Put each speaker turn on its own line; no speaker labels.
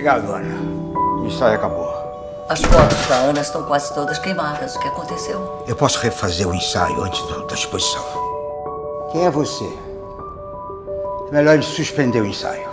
Obrigado, Ana. O ensaio acabou.
As fotos da Ana estão quase todas queimadas. O que aconteceu?
Eu posso refazer o ensaio antes do, da exposição. Quem é você? É melhor ele suspender o ensaio.